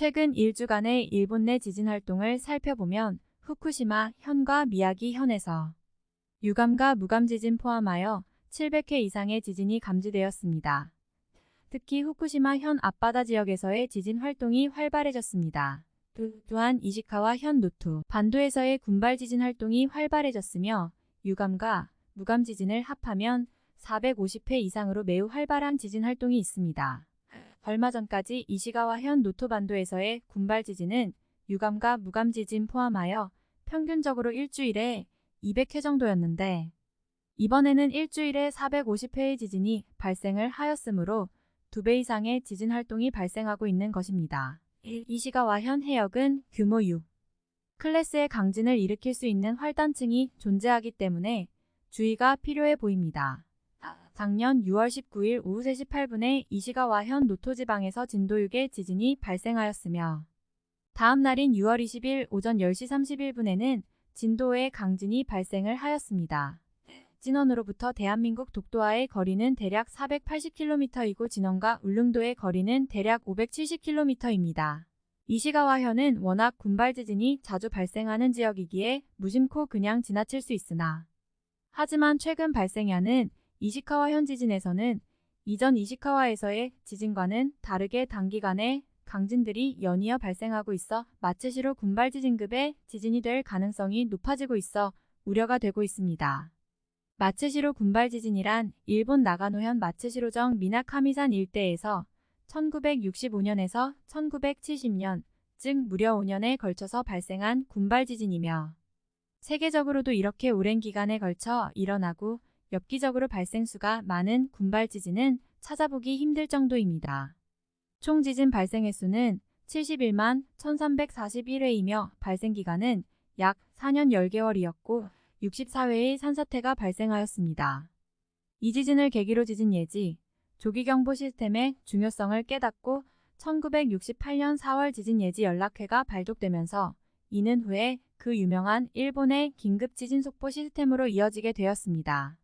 최근 1주간의 일본 내 지진 활동을 살펴보면 후쿠시마 현과 미야기 현에서 유감과 무감 지진 포함하여 700회 이상의 지진이 감지되었습니다. 특히 후쿠시마 현 앞바다 지역에서의 지진 활동이 활발해졌습니다. 또한 이시카와 현 노토, 반도에서의 군발 지진 활동이 활발해졌으며 유감과 무감 지진을 합하면 450회 이상으로 매우 활발한 지진 활동이 있습니다. 얼마 전까지 이시가와 현 노토반도에서의 군발 지진은 유감과 무감 지진 포함하여 평균적으로 일주일에 200회 정도였는데 이번에는 일주일에 450회의 지진이 발생을 하였으므로 2배 이상의 지진 활동이 발생하고 있는 것입니다. 이시가와 현 해역은 규모 6 클래스의 강진을 일으킬 수 있는 활단층이 존재하기 때문에 주의가 필요해 보입니다. 작년 6월 19일 오후 3시 8분에 이시가와 현 노토지방에서 진도 6의 지진이 발생하였으며 다음 날인 6월 20일 오전 10시 31분에는 진도의 강진이 발생을 하였습니다. 진원으로부터 대한민국 독도와의 거리는 대략 480km이고 진원과 울릉도의 거리는 대략 570km입니다. 이시가와 현은 워낙 군발 지진이 자주 발생하는 지역이기에 무심코 그냥 지나칠 수 있으나 하지만 최근 발생하는 이시카와 현 지진에서는 이전 이시카와에서의 지진과는 다르게 단기간에 강진들이 연이어 발생하고 있어 마츠시로 군발 지진급의 지진이 될 가능성이 높아지고 있어 우려가 되고 있습니다. 마츠시로 군발 지진이란 일본 나가노현 마츠시로정 미나카미산 일대에서 1965년에서 1970년, 즉 무려 5년에 걸쳐서 발생한 군발 지진이며 세계적으로도 이렇게 오랜 기간에 걸쳐 일어나고 엽기적으로 발생수가 많은 군발 지진은 찾아보기 힘들 정도입니다. 총 지진 발생 횟수는 71만 1341회이며 발생 기간은 약 4년 10개월이었고 64회의 산사태가 발생하였습니다. 이 지진을 계기로 지진 예지, 조기경보 시스템의 중요성을 깨닫고 1968년 4월 지진 예지 연락회가 발족되면서 이는 후에 그 유명한 일본의 긴급 지진 속보 시스템으로 이어지게 되었습니다.